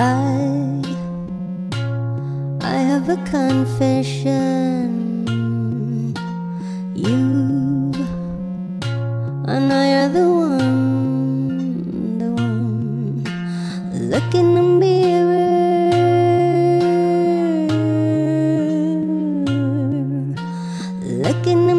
I I have a confession. You and I are the one The one. Look in the mirror. Look in the